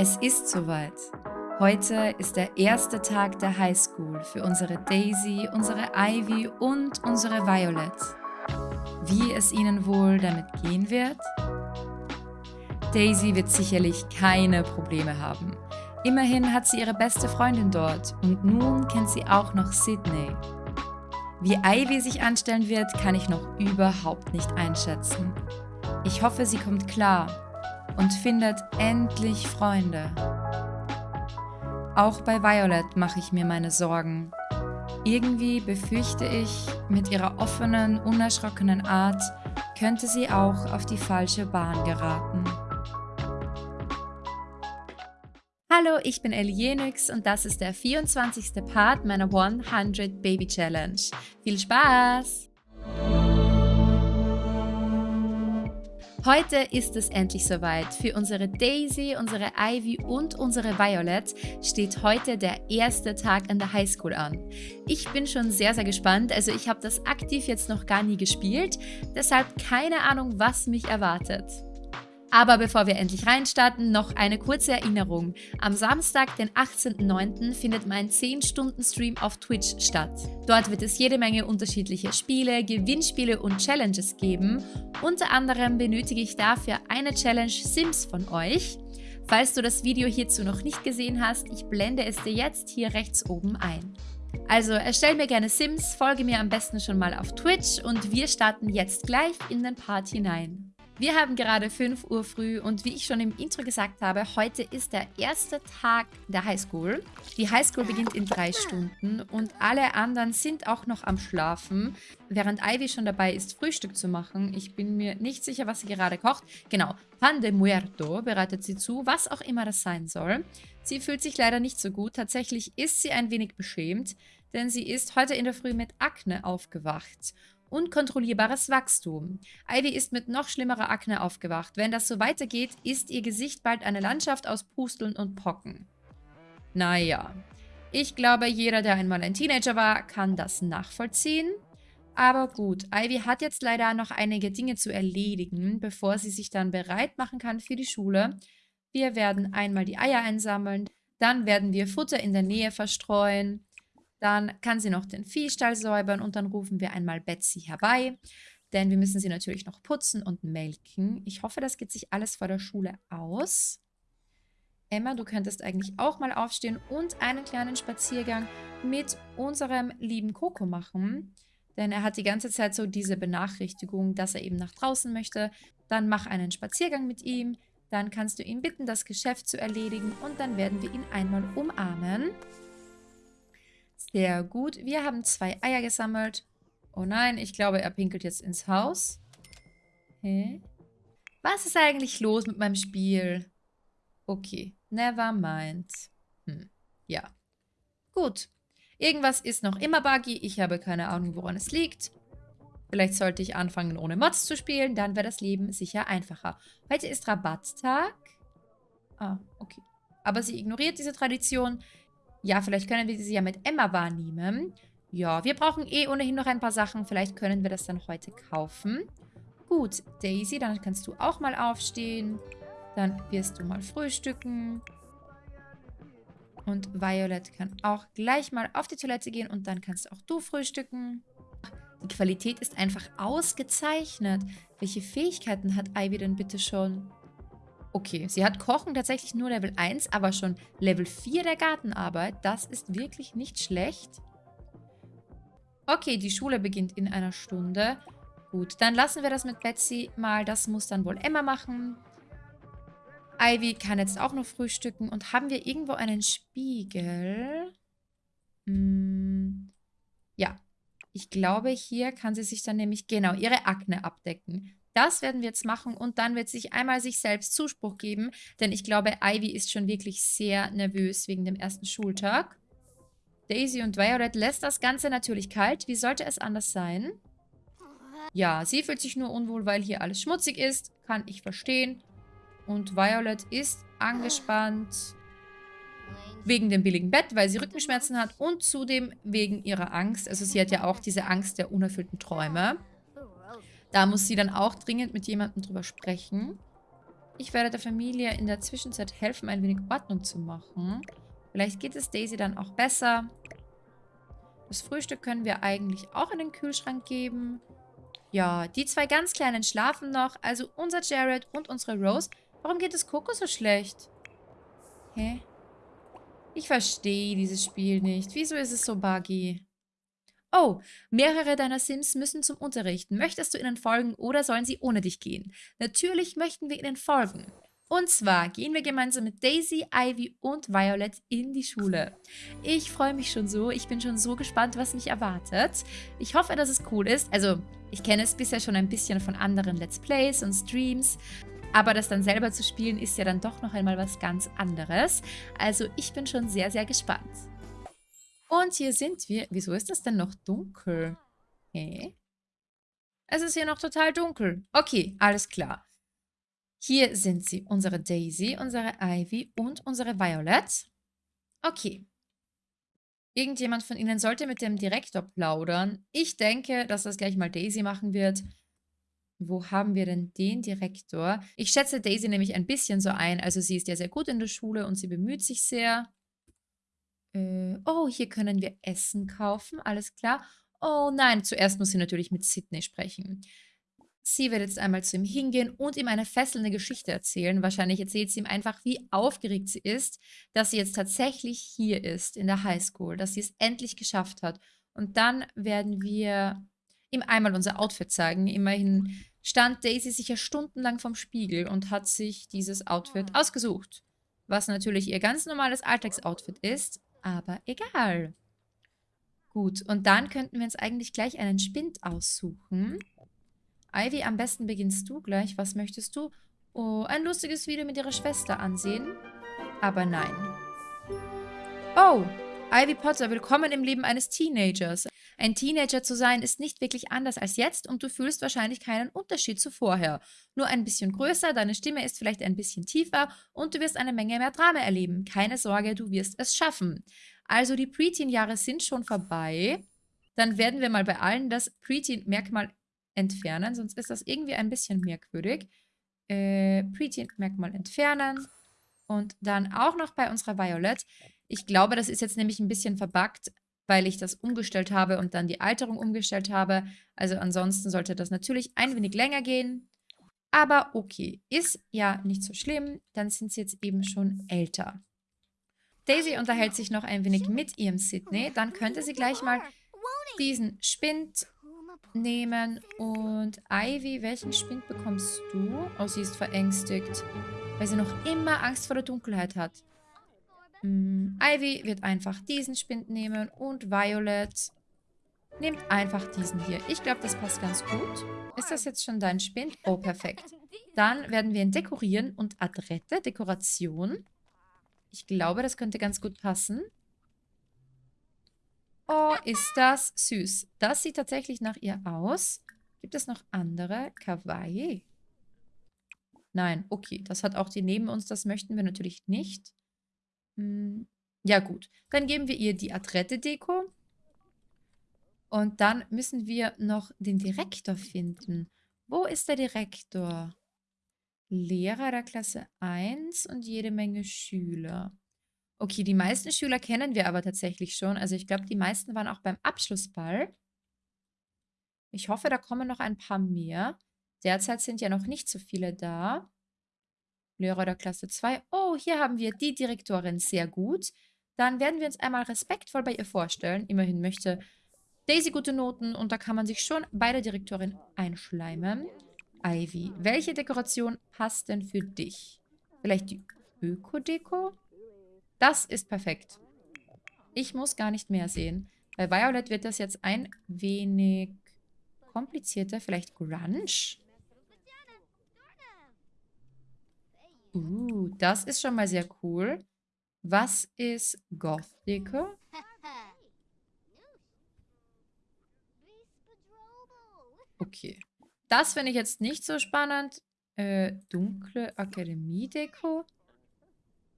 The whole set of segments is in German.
Es ist soweit. Heute ist der erste Tag der Highschool für unsere Daisy, unsere Ivy und unsere Violet. Wie es ihnen wohl damit gehen wird? Daisy wird sicherlich keine Probleme haben. Immerhin hat sie ihre beste Freundin dort und nun kennt sie auch noch Sydney. Wie Ivy sich anstellen wird, kann ich noch überhaupt nicht einschätzen. Ich hoffe, sie kommt klar und findet endlich Freunde. Auch bei Violet mache ich mir meine Sorgen. Irgendwie befürchte ich, mit ihrer offenen, unerschrockenen Art könnte sie auch auf die falsche Bahn geraten. Hallo, ich bin Ellie Jenix und das ist der 24. Part meiner 100 Baby Challenge. Viel Spaß! Heute ist es endlich soweit. Für unsere Daisy, unsere Ivy und unsere Violet steht heute der erste Tag an der Highschool an. Ich bin schon sehr, sehr gespannt. Also ich habe das aktiv jetzt noch gar nie gespielt. Deshalb keine Ahnung, was mich erwartet. Aber bevor wir endlich reinstarten, noch eine kurze Erinnerung. Am Samstag, den 18.09. findet mein 10-Stunden-Stream auf Twitch statt. Dort wird es jede Menge unterschiedliche Spiele, Gewinnspiele und Challenges geben. Unter anderem benötige ich dafür eine Challenge Sims von euch. Falls du das Video hierzu noch nicht gesehen hast, ich blende es dir jetzt hier rechts oben ein. Also erstell mir gerne Sims, folge mir am besten schon mal auf Twitch und wir starten jetzt gleich in den Part hinein. Wir haben gerade 5 Uhr früh und wie ich schon im Intro gesagt habe, heute ist der erste Tag der Highschool. Die Highschool beginnt in drei Stunden und alle anderen sind auch noch am Schlafen, während Ivy schon dabei ist, Frühstück zu machen. Ich bin mir nicht sicher, was sie gerade kocht. Genau, Pan de Muerto bereitet sie zu, was auch immer das sein soll. Sie fühlt sich leider nicht so gut. Tatsächlich ist sie ein wenig beschämt, denn sie ist heute in der Früh mit Akne aufgewacht unkontrollierbares Wachstum. Ivy ist mit noch schlimmerer Akne aufgewacht. Wenn das so weitergeht, ist ihr Gesicht bald eine Landschaft aus Pusteln und Pocken. Naja, ich glaube, jeder, der einmal ein Teenager war, kann das nachvollziehen. Aber gut, Ivy hat jetzt leider noch einige Dinge zu erledigen, bevor sie sich dann bereit machen kann für die Schule. Wir werden einmal die Eier einsammeln, dann werden wir Futter in der Nähe verstreuen, dann kann sie noch den Viehstall säubern und dann rufen wir einmal Betsy herbei. Denn wir müssen sie natürlich noch putzen und melken. Ich hoffe, das geht sich alles vor der Schule aus. Emma, du könntest eigentlich auch mal aufstehen und einen kleinen Spaziergang mit unserem lieben Coco machen. Denn er hat die ganze Zeit so diese Benachrichtigung, dass er eben nach draußen möchte. Dann mach einen Spaziergang mit ihm. Dann kannst du ihn bitten, das Geschäft zu erledigen und dann werden wir ihn einmal umarmen. Sehr gut. Wir haben zwei Eier gesammelt. Oh nein, ich glaube, er pinkelt jetzt ins Haus. Hä? Was ist eigentlich los mit meinem Spiel? Okay, never mind. Hm, ja. Gut. Irgendwas ist noch immer buggy. Ich habe keine Ahnung, woran es liegt. Vielleicht sollte ich anfangen, ohne Mods zu spielen. Dann wäre das Leben sicher einfacher. Heute ist Rabatttag. Ah, okay. Aber sie ignoriert diese Tradition. Ja, vielleicht können wir sie ja mit Emma wahrnehmen. Ja, wir brauchen eh ohnehin noch ein paar Sachen. Vielleicht können wir das dann heute kaufen. Gut, Daisy, dann kannst du auch mal aufstehen. Dann wirst du mal frühstücken. Und Violet kann auch gleich mal auf die Toilette gehen und dann kannst auch du frühstücken. Die Qualität ist einfach ausgezeichnet. Welche Fähigkeiten hat Ivy denn bitte schon? Okay, sie hat Kochen tatsächlich nur Level 1, aber schon Level 4 der Gartenarbeit. Das ist wirklich nicht schlecht. Okay, die Schule beginnt in einer Stunde. Gut, dann lassen wir das mit Betsy mal. Das muss dann wohl Emma machen. Ivy kann jetzt auch noch frühstücken. Und haben wir irgendwo einen Spiegel? Hm, ja. Ich glaube, hier kann sie sich dann nämlich genau ihre Akne abdecken. Das werden wir jetzt machen und dann wird sich einmal sich selbst Zuspruch geben, denn ich glaube, Ivy ist schon wirklich sehr nervös wegen dem ersten Schultag. Daisy und Violet lässt das Ganze natürlich kalt. Wie sollte es anders sein? Ja, sie fühlt sich nur unwohl, weil hier alles schmutzig ist. Kann ich verstehen. Und Violet ist angespannt wegen dem billigen Bett, weil sie Rückenschmerzen hat und zudem wegen ihrer Angst. Also sie hat ja auch diese Angst der unerfüllten Träume. Da muss sie dann auch dringend mit jemandem drüber sprechen. Ich werde der Familie in der Zwischenzeit helfen, ein wenig Ordnung zu machen. Vielleicht geht es Daisy dann auch besser. Das Frühstück können wir eigentlich auch in den Kühlschrank geben. Ja, die zwei ganz Kleinen schlafen noch. Also unser Jared und unsere Rose. Warum geht es Coco so schlecht? Hä? Ich verstehe dieses Spiel nicht. Wieso ist es so buggy? Oh, mehrere deiner Sims müssen zum Unterricht. Möchtest du ihnen folgen oder sollen sie ohne dich gehen? Natürlich möchten wir ihnen folgen. Und zwar gehen wir gemeinsam mit Daisy, Ivy und Violet in die Schule. Ich freue mich schon so. Ich bin schon so gespannt, was mich erwartet. Ich hoffe, dass es cool ist. Also, ich kenne es bisher schon ein bisschen von anderen Let's Plays und Streams. Aber das dann selber zu spielen, ist ja dann doch noch einmal was ganz anderes. Also, ich bin schon sehr, sehr gespannt. Und hier sind wir. Wieso ist das denn noch dunkel? Hä? Es ist hier noch total dunkel. Okay, alles klar. Hier sind sie, unsere Daisy, unsere Ivy und unsere Violet. Okay. Irgendjemand von Ihnen sollte mit dem Direktor plaudern. Ich denke, dass das gleich mal Daisy machen wird. Wo haben wir denn den Direktor? Ich schätze Daisy nämlich ein bisschen so ein. Also sie ist ja sehr gut in der Schule und sie bemüht sich sehr. Äh, oh, hier können wir Essen kaufen. Alles klar. Oh nein, zuerst muss sie natürlich mit Sydney sprechen. Sie wird jetzt einmal zu ihm hingehen und ihm eine fesselnde Geschichte erzählen. Wahrscheinlich erzählt sie ihm einfach, wie aufgeregt sie ist, dass sie jetzt tatsächlich hier ist in der Highschool, dass sie es endlich geschafft hat. Und dann werden wir ihm einmal unser Outfit zeigen. Immerhin stand Daisy sicher stundenlang vom Spiegel und hat sich dieses Outfit ausgesucht. Was natürlich ihr ganz normales Alltagsoutfit ist, aber egal. Gut, und dann könnten wir uns eigentlich gleich einen Spind aussuchen. Ivy, am besten beginnst du gleich. Was möchtest du? Oh, ein lustiges Video mit ihrer Schwester ansehen? Aber nein. Oh, Ivy Potter, willkommen im Leben eines Teenagers. Ein Teenager zu sein ist nicht wirklich anders als jetzt und du fühlst wahrscheinlich keinen Unterschied zu vorher. Nur ein bisschen größer, deine Stimme ist vielleicht ein bisschen tiefer und du wirst eine Menge mehr Drama erleben. Keine Sorge, du wirst es schaffen. Also die Preteen-Jahre sind schon vorbei. Dann werden wir mal bei allen das Preteen-Merkmal entfernen, sonst ist das irgendwie ein bisschen merkwürdig. Äh, Preteen-Merkmal entfernen. Und dann auch noch bei unserer Violet. Ich glaube, das ist jetzt nämlich ein bisschen verbuggt, weil ich das umgestellt habe und dann die Alterung umgestellt habe. Also ansonsten sollte das natürlich ein wenig länger gehen. Aber okay, ist ja nicht so schlimm. Dann sind sie jetzt eben schon älter. Daisy unterhält sich noch ein wenig mit ihrem Sydney. Dann könnte sie gleich mal diesen Spind nehmen. Und Ivy, welchen Spind bekommst du? Oh, sie ist verängstigt, weil sie noch immer Angst vor der Dunkelheit hat. Hm, Ivy wird einfach diesen Spind nehmen und Violet nimmt einfach diesen hier. Ich glaube, das passt ganz gut. Ist das jetzt schon dein Spind? Oh, perfekt. Dann werden wir ihn dekorieren und Adrette, Dekoration. Ich glaube, das könnte ganz gut passen. Oh, ist das süß. Das sieht tatsächlich nach ihr aus. Gibt es noch andere? Kawaii? Nein, okay. Das hat auch die neben uns. Das möchten wir natürlich nicht. Hm, ja gut. Dann geben wir ihr die Adrette-Deko. Und dann müssen wir noch den Direktor finden. Wo ist der Direktor? Lehrer der Klasse 1 und jede Menge Schüler. Okay, die meisten Schüler kennen wir aber tatsächlich schon. Also ich glaube, die meisten waren auch beim Abschlussball. Ich hoffe, da kommen noch ein paar mehr. Derzeit sind ja noch nicht so viele da. Lehrer der Klasse 2. Oh, hier haben wir die Direktorin. Sehr gut. Dann werden wir uns einmal respektvoll bei ihr vorstellen. Immerhin möchte Daisy gute Noten und da kann man sich schon bei der Direktorin einschleimen. Ivy, welche Dekoration passt denn für dich? Vielleicht die Öko-Deko? Das ist perfekt. Ich muss gar nicht mehr sehen. Bei Violet wird das jetzt ein wenig komplizierter. Vielleicht Grunge? Uh, das ist schon mal sehr cool. Was ist Gothico? Okay. Das finde ich jetzt nicht so spannend. Äh, dunkle Akademie-Deko.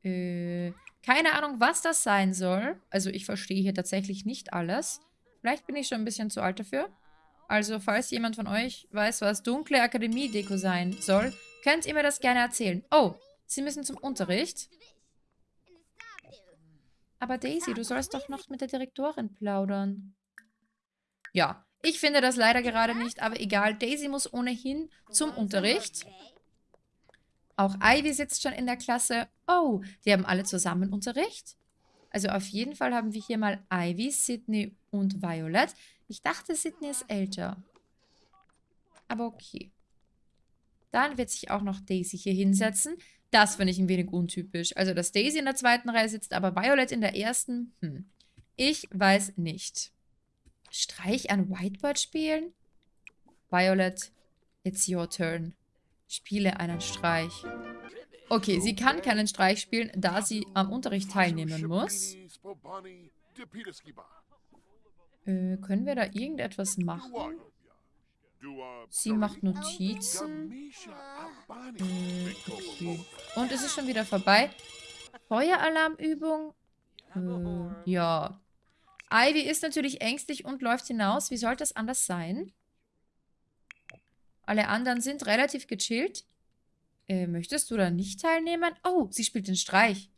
Äh, keine Ahnung, was das sein soll. Also ich verstehe hier tatsächlich nicht alles. Vielleicht bin ich schon ein bisschen zu alt dafür. Also falls jemand von euch weiß, was dunkle Akademie-Deko sein soll, Könnt ihr mir das gerne erzählen? Oh, sie müssen zum Unterricht. Aber Daisy, du sollst doch noch mit der Direktorin plaudern. Ja, ich finde das leider gerade nicht, aber egal. Daisy muss ohnehin zum Unterricht. Auch Ivy sitzt schon in der Klasse. Oh, die haben alle zusammen Unterricht. Also auf jeden Fall haben wir hier mal Ivy, Sydney und Violet. Ich dachte, Sydney ist älter. Aber okay. Dann wird sich auch noch Daisy hier hinsetzen. Das finde ich ein wenig untypisch. Also, dass Daisy in der zweiten Reihe sitzt, aber Violet in der ersten? Hm. Ich weiß nicht. Streich an Whiteboard spielen? Violet, it's your turn. Spiele einen Streich. Okay, sie kann keinen Streich spielen, da sie am Unterricht teilnehmen muss. Äh, können wir da irgendetwas machen? Sie macht Notizen. Äh. Und es ist schon wieder vorbei. Feueralarmübung? Äh, ja. Ivy ist natürlich ängstlich und läuft hinaus. Wie sollte es anders sein? Alle anderen sind relativ gechillt. Äh, möchtest du da nicht teilnehmen? Oh, sie spielt den Streich.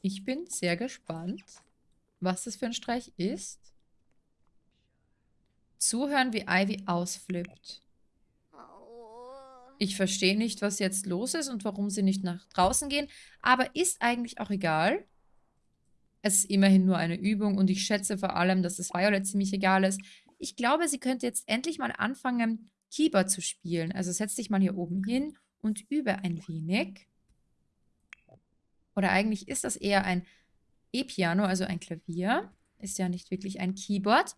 Ich bin sehr gespannt, was das für ein Streich ist. Zuhören, wie Ivy ausflippt. Ich verstehe nicht, was jetzt los ist und warum sie nicht nach draußen gehen, aber ist eigentlich auch egal. Es ist immerhin nur eine Übung und ich schätze vor allem, dass es Violet ziemlich egal ist. Ich glaube, sie könnte jetzt endlich mal anfangen, Keyboard zu spielen. Also setz dich mal hier oben hin und übe ein wenig. Oder eigentlich ist das eher ein E-Piano, also ein Klavier. Ist ja nicht wirklich ein Keyboard.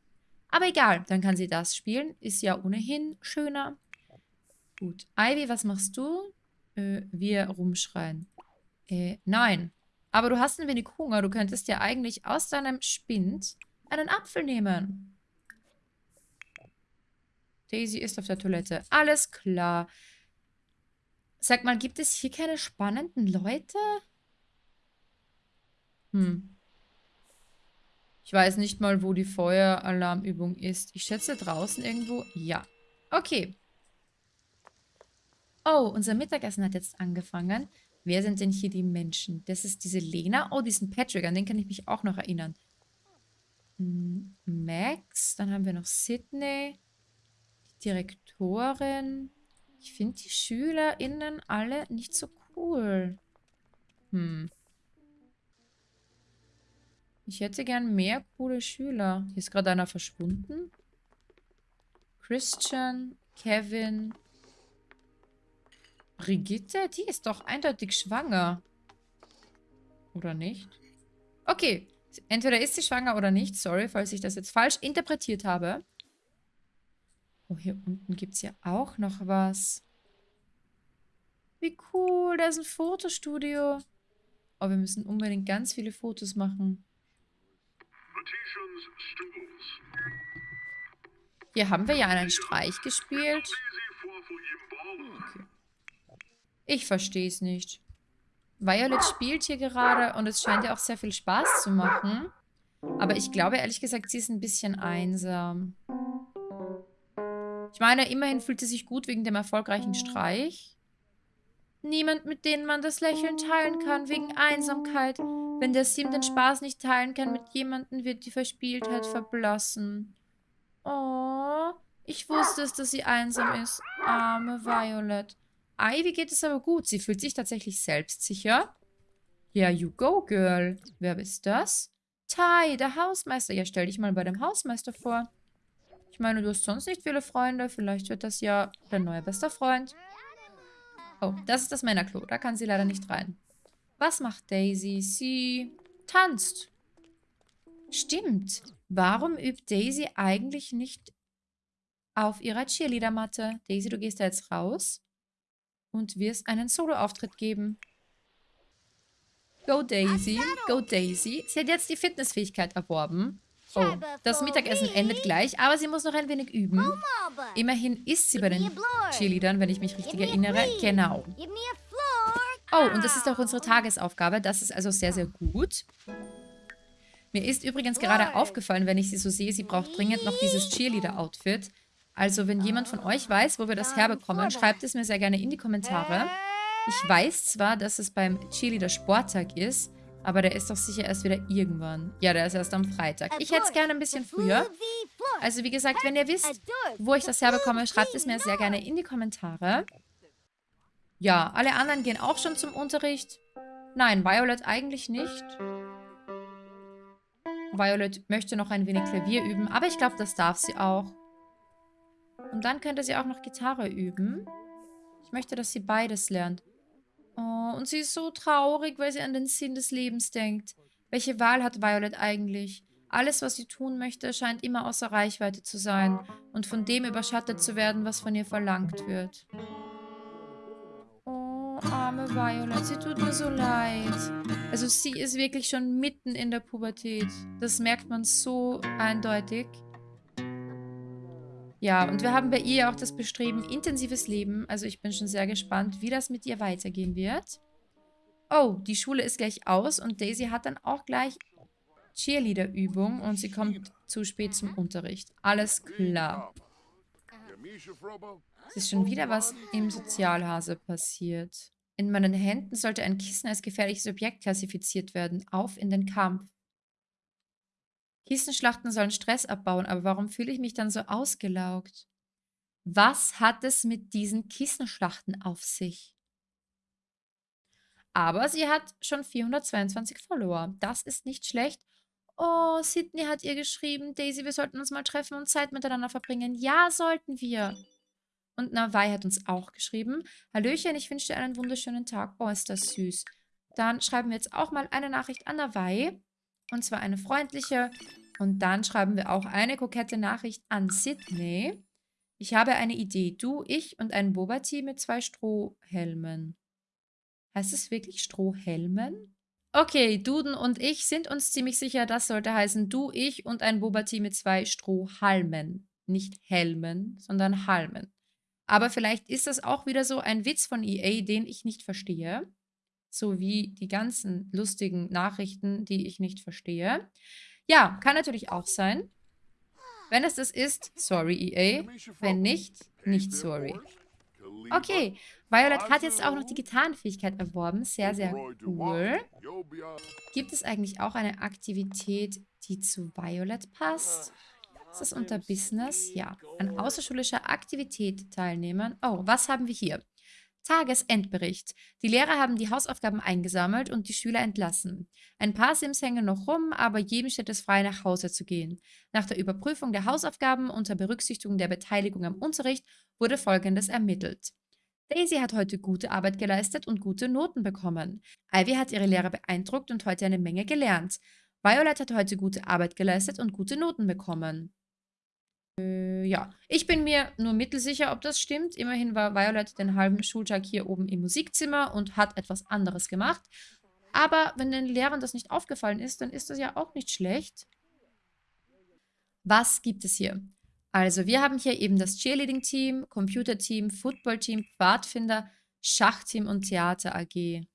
Aber egal, dann kann sie das spielen. Ist ja ohnehin schöner. Gut. Ivy, was machst du? Äh, wir rumschreien. Äh, nein. Aber du hast ein wenig Hunger. Du könntest ja eigentlich aus deinem Spind einen Apfel nehmen. Daisy ist auf der Toilette. Alles klar. Sag mal, gibt es hier keine spannenden Leute? Hm. Ich weiß nicht mal, wo die Feueralarmübung ist. Ich schätze draußen irgendwo. Ja. Okay. Oh, unser Mittagessen hat jetzt angefangen. Wer sind denn hier die Menschen? Das ist diese Lena. Oh, diesen Patrick, an den kann ich mich auch noch erinnern. Hm, Max, dann haben wir noch Sydney, die Direktorin. Ich finde die SchülerInnen alle nicht so cool. Hm. Ich hätte gern mehr coole Schüler. Hier ist gerade einer verschwunden. Christian, Kevin. Brigitte? Die ist doch eindeutig schwanger. Oder nicht? Okay. Entweder ist sie schwanger oder nicht. Sorry, falls ich das jetzt falsch interpretiert habe. Oh, hier unten gibt es ja auch noch was. Wie cool. Da ist ein Fotostudio. Oh, wir müssen unbedingt ganz viele Fotos machen. Hier haben wir ja einen Streich gespielt. Okay. Ich verstehe es nicht. Violet spielt hier gerade und es scheint ihr auch sehr viel Spaß zu machen. Aber ich glaube ehrlich gesagt, sie ist ein bisschen einsam. Ich meine, immerhin fühlt sie sich gut wegen dem erfolgreichen Streich. Niemand, mit denen man das Lächeln teilen kann, wegen Einsamkeit. Wenn der Sim den Spaß nicht teilen kann mit jemandem, wird die Verspieltheit verblassen. Oh, ich wusste es, dass sie einsam ist. Arme Violet. Ivy geht es aber gut. Sie fühlt sich tatsächlich selbstsicher. Ja, you go, girl. Wer ist das? Ty, der Hausmeister. Ja, stell dich mal bei dem Hausmeister vor. Ich meine, du hast sonst nicht viele Freunde. Vielleicht wird das ja dein neuer bester Freund. Oh, das ist das Männerklo. Da kann sie leider nicht rein. Was macht Daisy? Sie tanzt. Stimmt. Warum übt Daisy eigentlich nicht auf ihrer Cheerleader-Matte? Daisy, du gehst da jetzt raus und wirst einen Solo-Auftritt geben. Go Daisy, go Daisy. Sie hat jetzt die Fitnessfähigkeit erworben. Oh, das Mittagessen endet gleich, aber sie muss noch ein wenig üben. Immerhin ist sie bei den Cheerleadern, wenn ich mich richtig erinnere. Genau. Oh, und das ist auch unsere Tagesaufgabe. Das ist also sehr, sehr gut. Mir ist übrigens gerade aufgefallen, wenn ich sie so sehe, sie braucht dringend noch dieses Cheerleader-Outfit. Also wenn jemand von euch weiß, wo wir das herbekommen, schreibt es mir sehr gerne in die Kommentare. Ich weiß zwar, dass es beim Cheerleader Sporttag ist, aber der ist doch sicher erst wieder irgendwann. Ja, der ist erst am Freitag. Ich hätte es gerne ein bisschen früher. Also wie gesagt, wenn ihr wisst, wo ich das herbekomme, schreibt es mir sehr gerne in die Kommentare. Ja, alle anderen gehen auch schon zum Unterricht. Nein, Violet eigentlich nicht. Violet möchte noch ein wenig Klavier üben, aber ich glaube, das darf sie auch. Und dann könnte sie auch noch Gitarre üben. Ich möchte, dass sie beides lernt. Oh, und sie ist so traurig, weil sie an den Sinn des Lebens denkt. Welche Wahl hat Violet eigentlich? Alles, was sie tun möchte, scheint immer außer Reichweite zu sein und von dem überschattet zu werden, was von ihr verlangt wird. Oh, arme Violet, sie tut mir so leid. Also sie ist wirklich schon mitten in der Pubertät. Das merkt man so eindeutig. Ja, und wir haben bei ihr auch das Bestreben intensives Leben. Also ich bin schon sehr gespannt, wie das mit ihr weitergehen wird. Oh, die Schule ist gleich aus und Daisy hat dann auch gleich Cheerleader-Übung und sie kommt zu spät zum Unterricht. Alles klar. Es ist schon wieder was im Sozialhase passiert. In meinen Händen sollte ein Kissen als gefährliches Objekt klassifiziert werden. Auf in den Kampf. Kissenschlachten sollen Stress abbauen, aber warum fühle ich mich dann so ausgelaugt? Was hat es mit diesen Kissenschlachten auf sich? Aber sie hat schon 422 Follower. Das ist nicht schlecht. Oh, Sydney hat ihr geschrieben, Daisy, wir sollten uns mal treffen und Zeit miteinander verbringen. Ja, sollten wir. Und Nawai hat uns auch geschrieben. Hallöchen, ich wünsche dir einen wunderschönen Tag. Oh, ist das süß. Dann schreiben wir jetzt auch mal eine Nachricht an Nawai. Und zwar eine freundliche. Und dann schreiben wir auch eine kokette Nachricht an Sydney. Ich habe eine Idee. Du, ich und ein Boba-Team mit zwei Strohhelmen. Heißt es wirklich Strohhelmen? Okay, Duden und ich sind uns ziemlich sicher, das sollte heißen du, ich und ein Boba-Team mit zwei Strohhalmen. Nicht Helmen, sondern Halmen. Aber vielleicht ist das auch wieder so ein Witz von EA, den ich nicht verstehe sowie die ganzen lustigen Nachrichten, die ich nicht verstehe. Ja, kann natürlich auch sein. Wenn es das ist, sorry EA. Wenn nicht, nicht sorry. Okay, Violet hat jetzt auch noch die Gitarrenfähigkeit erworben. Sehr, sehr cool. Gibt es eigentlich auch eine Aktivität, die zu Violet passt? Ist das unter Business? Ja. An außerschulischer Aktivität teilnehmen. Oh, was haben wir hier? Tagesendbericht. Die Lehrer haben die Hausaufgaben eingesammelt und die Schüler entlassen. Ein paar Sims hängen noch rum, aber jedem steht es frei, nach Hause zu gehen. Nach der Überprüfung der Hausaufgaben unter Berücksichtigung der Beteiligung am Unterricht wurde Folgendes ermittelt. Daisy hat heute gute Arbeit geleistet und gute Noten bekommen. Ivy hat ihre Lehrer beeindruckt und heute eine Menge gelernt. Violet hat heute gute Arbeit geleistet und gute Noten bekommen. Äh, ja, ich bin mir nur mittelsicher, ob das stimmt. Immerhin war Violet den halben Schultag hier oben im Musikzimmer und hat etwas anderes gemacht. Aber wenn den Lehrern das nicht aufgefallen ist, dann ist das ja auch nicht schlecht. Was gibt es hier? Also, wir haben hier eben das Cheerleading-Team, Computer-Team, Football-Team, Pfadfinder, Schachteam und Theater AG.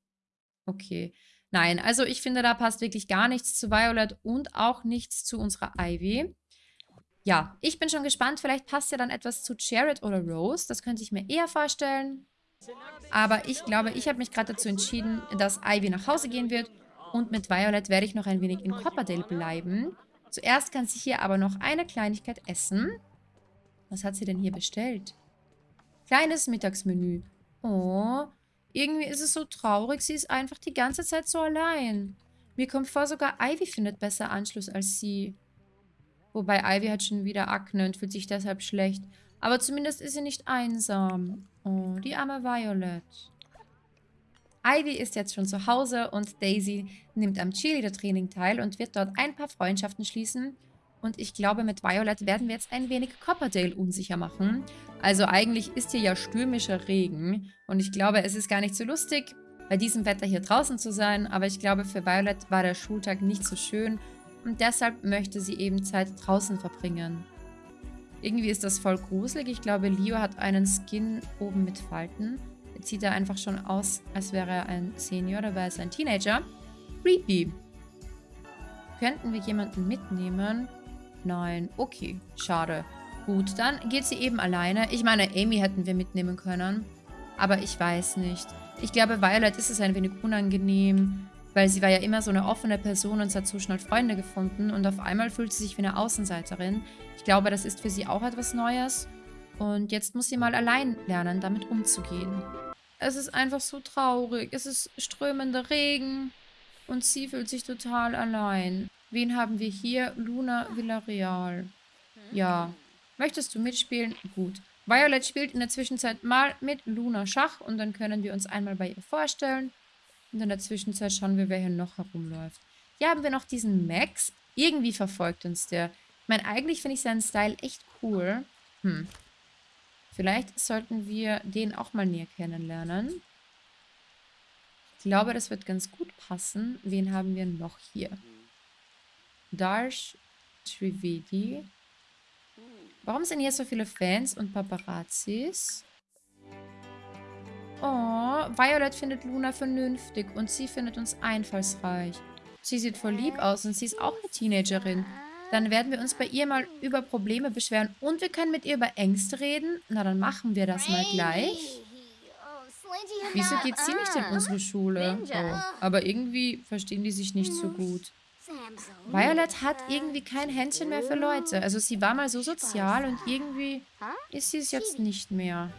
Okay. Nein, also ich finde, da passt wirklich gar nichts zu Violet und auch nichts zu unserer Ivy. Ja, ich bin schon gespannt. Vielleicht passt ja dann etwas zu Jared oder Rose. Das könnte ich mir eher vorstellen. Aber ich glaube, ich habe mich gerade dazu entschieden, dass Ivy nach Hause gehen wird. Und mit Violet werde ich noch ein wenig in Copperdale bleiben. Zuerst kann sie hier aber noch eine Kleinigkeit essen. Was hat sie denn hier bestellt? Kleines Mittagsmenü. Oh, irgendwie ist es so traurig. Sie ist einfach die ganze Zeit so allein. Mir kommt vor, sogar Ivy findet besser Anschluss als sie. Wobei Ivy hat schon wieder Akne und fühlt sich deshalb schlecht. Aber zumindest ist sie nicht einsam. Oh, die arme Violet. Ivy ist jetzt schon zu Hause und Daisy nimmt am Cheerleader-Training teil und wird dort ein paar Freundschaften schließen. Und ich glaube, mit Violet werden wir jetzt ein wenig Copperdale unsicher machen. Also eigentlich ist hier ja stürmischer Regen. Und ich glaube, es ist gar nicht so lustig, bei diesem Wetter hier draußen zu sein. Aber ich glaube, für Violet war der Schultag nicht so schön und deshalb möchte sie eben Zeit draußen verbringen. Irgendwie ist das voll gruselig. Ich glaube, Leo hat einen Skin oben mit Falten. Jetzt sieht er einfach schon aus, als wäre er ein Senior, dabei ist er ein Teenager. Creepy. Könnten wir jemanden mitnehmen? Nein, okay, schade. Gut, dann geht sie eben alleine. Ich meine, Amy hätten wir mitnehmen können. Aber ich weiß nicht. Ich glaube, Violet ist es ein wenig unangenehm, weil sie war ja immer so eine offene Person und sie hat so schnell Freunde gefunden und auf einmal fühlt sie sich wie eine Außenseiterin. Ich glaube, das ist für sie auch etwas Neues und jetzt muss sie mal allein lernen, damit umzugehen. Es ist einfach so traurig. Es ist strömender Regen und sie fühlt sich total allein. Wen haben wir hier? Luna Villarreal. Ja. Möchtest du mitspielen? Gut. Violet spielt in der Zwischenzeit mal mit Luna Schach und dann können wir uns einmal bei ihr vorstellen. Und in der Zwischenzeit schauen wir, wer hier noch herumläuft. Hier haben wir noch diesen Max. Irgendwie verfolgt uns der. Ich meine, eigentlich finde ich seinen Style echt cool. Hm. Vielleicht sollten wir den auch mal näher kennenlernen. Ich glaube, das wird ganz gut passen. Wen haben wir noch hier? Darsh Trivedi. Warum sind hier so viele Fans und Paparazzis? Oh, Violet findet Luna vernünftig und sie findet uns einfallsreich. Sie sieht voll lieb aus und sie ist auch eine Teenagerin. Dann werden wir uns bei ihr mal über Probleme beschweren und wir können mit ihr über Ängste reden. Na, dann machen wir das mal gleich. Wieso geht sie nicht in unsere Schule? Oh, aber irgendwie verstehen die sich nicht so gut. Violet hat irgendwie kein Händchen mehr für Leute. Also sie war mal so sozial und irgendwie ist sie es jetzt nicht mehr.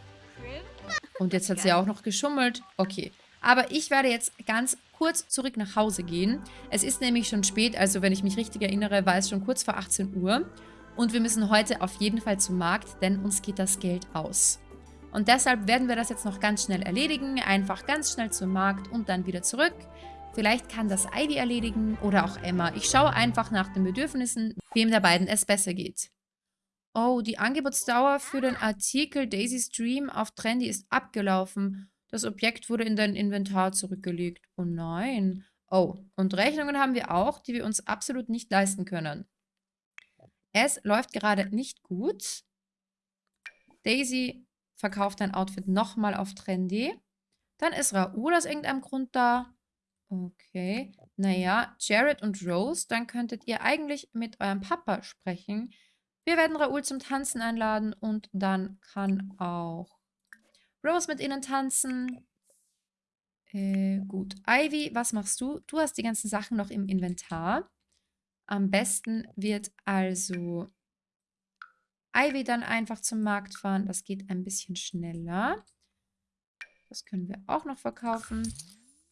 Und jetzt hat sie auch noch geschummelt. Okay. Aber ich werde jetzt ganz kurz zurück nach Hause gehen. Es ist nämlich schon spät, also wenn ich mich richtig erinnere, war es schon kurz vor 18 Uhr. Und wir müssen heute auf jeden Fall zum Markt, denn uns geht das Geld aus. Und deshalb werden wir das jetzt noch ganz schnell erledigen. Einfach ganz schnell zum Markt und dann wieder zurück. Vielleicht kann das Ivy erledigen oder auch Emma. Ich schaue einfach nach den Bedürfnissen, wem der beiden es besser geht. Oh, die Angebotsdauer für den Artikel Daisy's Dream auf Trendy ist abgelaufen. Das Objekt wurde in dein Inventar zurückgelegt. Oh nein. Oh, und Rechnungen haben wir auch, die wir uns absolut nicht leisten können. Es läuft gerade nicht gut. Daisy verkauft dein Outfit nochmal auf Trendy. Dann ist Raoul aus irgendeinem Grund da. Okay. Naja, Jared und Rose, dann könntet ihr eigentlich mit eurem Papa sprechen. Wir werden Raoul zum Tanzen einladen und dann kann auch Rose mit ihnen tanzen. Äh, gut. Ivy, was machst du? Du hast die ganzen Sachen noch im Inventar. Am besten wird also Ivy dann einfach zum Markt fahren. Das geht ein bisschen schneller. Das können wir auch noch verkaufen.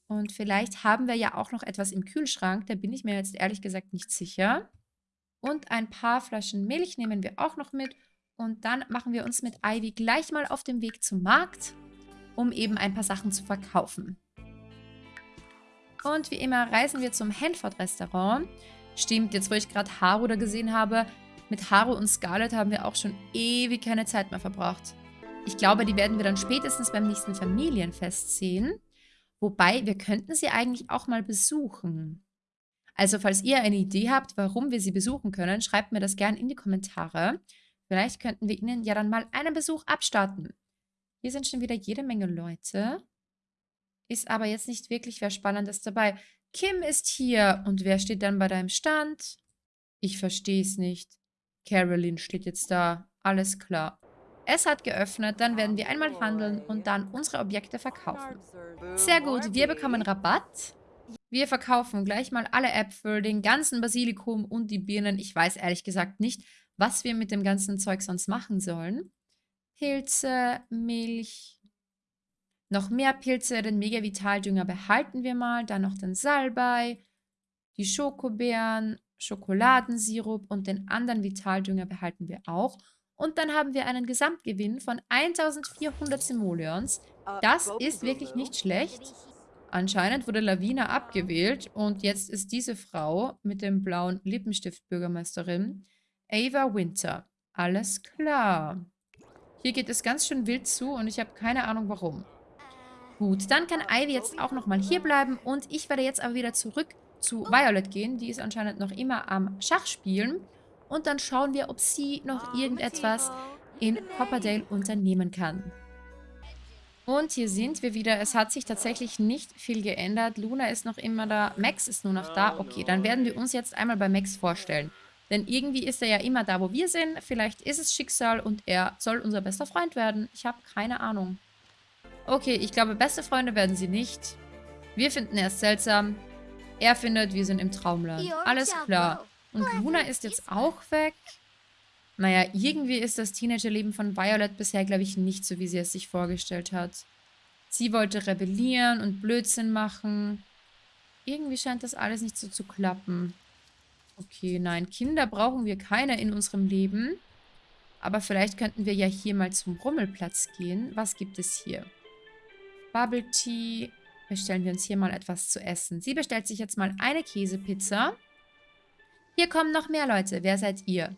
Und vielleicht haben wir ja auch noch etwas im Kühlschrank. Da bin ich mir jetzt ehrlich gesagt nicht sicher. Und ein paar Flaschen Milch nehmen wir auch noch mit. Und dann machen wir uns mit Ivy gleich mal auf den Weg zum Markt, um eben ein paar Sachen zu verkaufen. Und wie immer reisen wir zum Hanford-Restaurant. Stimmt, jetzt wo ich gerade Haru da gesehen habe, mit Haru und Scarlett haben wir auch schon ewig keine Zeit mehr verbracht. Ich glaube, die werden wir dann spätestens beim nächsten Familienfest sehen. Wobei, wir könnten sie eigentlich auch mal besuchen. Also, falls ihr eine Idee habt, warum wir sie besuchen können, schreibt mir das gerne in die Kommentare. Vielleicht könnten wir ihnen ja dann mal einen Besuch abstatten. Hier sind schon wieder jede Menge Leute. Ist aber jetzt nicht wirklich wer Spannendes dabei. Kim ist hier. Und wer steht dann bei deinem Stand? Ich verstehe es nicht. Carolyn steht jetzt da. Alles klar. Es hat geöffnet, dann werden wir einmal handeln und dann unsere Objekte verkaufen. Sehr gut, wir bekommen Rabatt. Wir verkaufen gleich mal alle Äpfel, den ganzen Basilikum und die Birnen. Ich weiß ehrlich gesagt nicht, was wir mit dem ganzen Zeug sonst machen sollen. Pilze, Milch, noch mehr Pilze, den Mega-Vital-Dünger behalten wir mal. Dann noch den Salbei, die Schokobeeren, Schokoladensirup und den anderen Vitaldünger behalten wir auch. Und dann haben wir einen Gesamtgewinn von 1400 Simoleons. Äh, das ist wirklich nicht schlecht. Anscheinend wurde Lavina abgewählt und jetzt ist diese Frau mit dem blauen Lippenstift Bürgermeisterin Ava Winter. Alles klar. Hier geht es ganz schön wild zu und ich habe keine Ahnung warum. Gut, dann kann Ivy jetzt auch nochmal hier bleiben und ich werde jetzt aber wieder zurück zu Violet gehen. Die ist anscheinend noch immer am Schach spielen. Und dann schauen wir, ob sie noch irgendetwas in Copperdale unternehmen kann. Und hier sind wir wieder. Es hat sich tatsächlich nicht viel geändert. Luna ist noch immer da. Max ist nur noch da. Okay, dann werden wir uns jetzt einmal bei Max vorstellen. Denn irgendwie ist er ja immer da, wo wir sind. Vielleicht ist es Schicksal und er soll unser bester Freund werden. Ich habe keine Ahnung. Okay, ich glaube, beste Freunde werden sie nicht. Wir finden er seltsam. Er findet, wir sind im Traumland. Alles klar. Und Luna ist jetzt auch weg. Naja, irgendwie ist das Teenagerleben von Violet bisher, glaube ich, nicht so, wie sie es sich vorgestellt hat. Sie wollte rebellieren und Blödsinn machen. Irgendwie scheint das alles nicht so zu klappen. Okay, nein, Kinder brauchen wir keine in unserem Leben. Aber vielleicht könnten wir ja hier mal zum Rummelplatz gehen. Was gibt es hier? Bubble Tea. Bestellen wir uns hier mal etwas zu essen. Sie bestellt sich jetzt mal eine Käsepizza. Hier kommen noch mehr Leute. Wer seid ihr?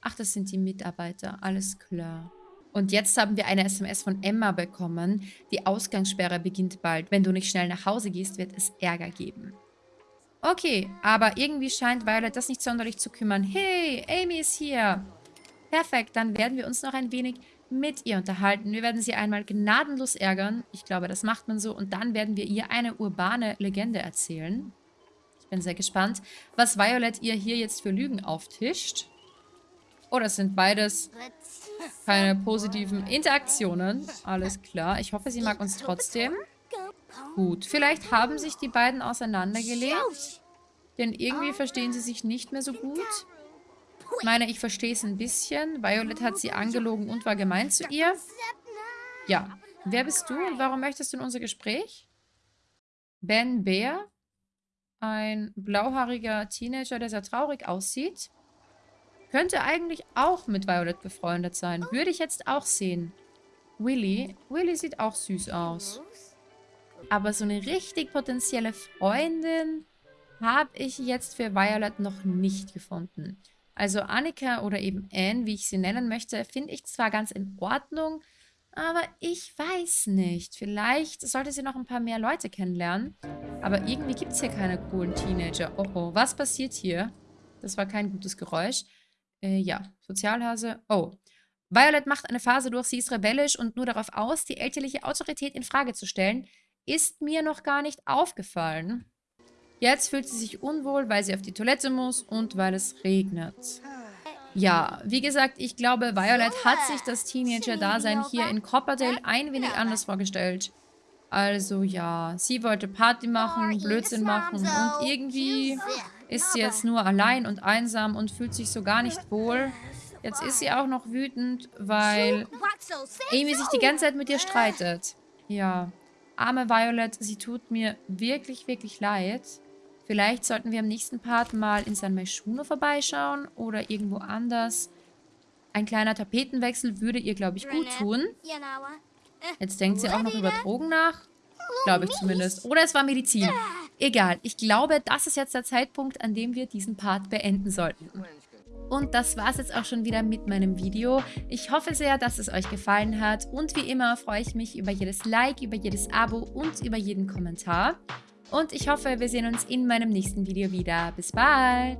Ach, das sind die Mitarbeiter. Alles klar. Und jetzt haben wir eine SMS von Emma bekommen. Die Ausgangssperre beginnt bald. Wenn du nicht schnell nach Hause gehst, wird es Ärger geben. Okay, aber irgendwie scheint Violet das nicht sonderlich zu kümmern. Hey, Amy ist hier. Perfekt, dann werden wir uns noch ein wenig mit ihr unterhalten. Wir werden sie einmal gnadenlos ärgern. Ich glaube, das macht man so. Und dann werden wir ihr eine urbane Legende erzählen. Ich bin sehr gespannt, was Violet ihr hier jetzt für Lügen auftischt. Oh, das sind beides keine positiven Interaktionen. Alles klar. Ich hoffe, sie mag uns trotzdem. Gut, vielleicht haben sich die beiden auseinandergelebt. Denn irgendwie verstehen sie sich nicht mehr so gut. Ich meine, ich verstehe es ein bisschen. Violet hat sie angelogen und war gemein zu ihr. Ja. Wer bist du und warum möchtest du in unser Gespräch? Ben Bear? Ein blauhaariger Teenager, der sehr traurig aussieht. Könnte eigentlich auch mit Violet befreundet sein. Würde ich jetzt auch sehen. Willy. Willy sieht auch süß aus. Aber so eine richtig potenzielle Freundin habe ich jetzt für Violet noch nicht gefunden. Also Annika oder eben Anne, wie ich sie nennen möchte, finde ich zwar ganz in Ordnung, aber ich weiß nicht. Vielleicht sollte sie noch ein paar mehr Leute kennenlernen. Aber irgendwie gibt es hier keine coolen Teenager. Oh oh, was passiert hier? Das war kein gutes Geräusch. Äh, ja, Sozialhase. Oh. Violet macht eine Phase durch, sie ist rebellisch und nur darauf aus, die elterliche Autorität in Frage zu stellen. Ist mir noch gar nicht aufgefallen. Jetzt fühlt sie sich unwohl, weil sie auf die Toilette muss und weil es regnet. Ja, wie gesagt, ich glaube, Violet hat sich das Teenager-Dasein hier in Copperdale ein wenig anders vorgestellt. Also ja, sie wollte Party machen, Blödsinn machen und irgendwie ist sie jetzt nur allein und einsam und fühlt sich so gar nicht wohl. Jetzt ist sie auch noch wütend, weil Amy sich die ganze Zeit mit ihr streitet. Ja, arme Violet, sie tut mir wirklich, wirklich leid. Vielleicht sollten wir im nächsten Part mal in San Maishuno vorbeischauen oder irgendwo anders. Ein kleiner Tapetenwechsel würde ihr, glaube ich, gut tun. Jetzt denkt sie auch noch über Drogen nach. Glaube ich zumindest. Oder es war Medizin. Egal. Ich glaube, das ist jetzt der Zeitpunkt, an dem wir diesen Part beenden sollten. Und das war es jetzt auch schon wieder mit meinem Video. Ich hoffe sehr, dass es euch gefallen hat. Und wie immer freue ich mich über jedes Like, über jedes Abo und über jeden Kommentar. Und ich hoffe, wir sehen uns in meinem nächsten Video wieder. Bis bald!